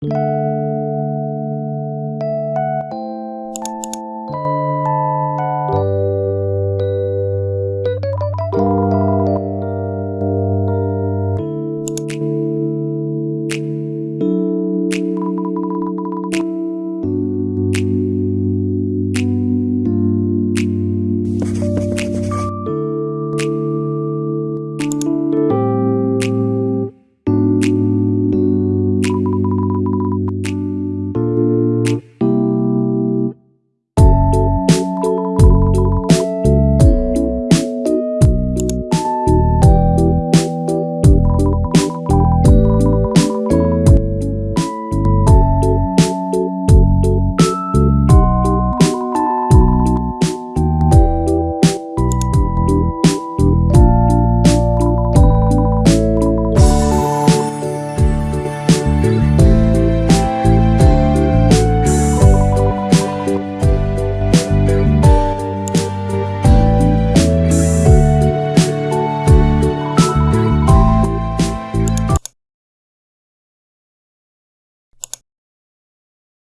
Música